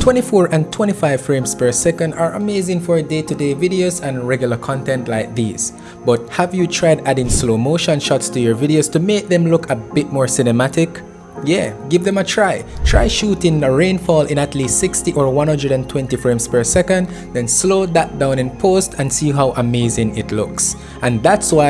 24 and 25 frames per second are amazing for day-to-day -day videos and regular content like these. But have you tried adding slow motion shots to your videos to make them look a bit more cinematic? Yeah, give them a try. Try shooting a rainfall in at least 60 or 120 frames per second, then slow that down in post and see how amazing it looks. And that's why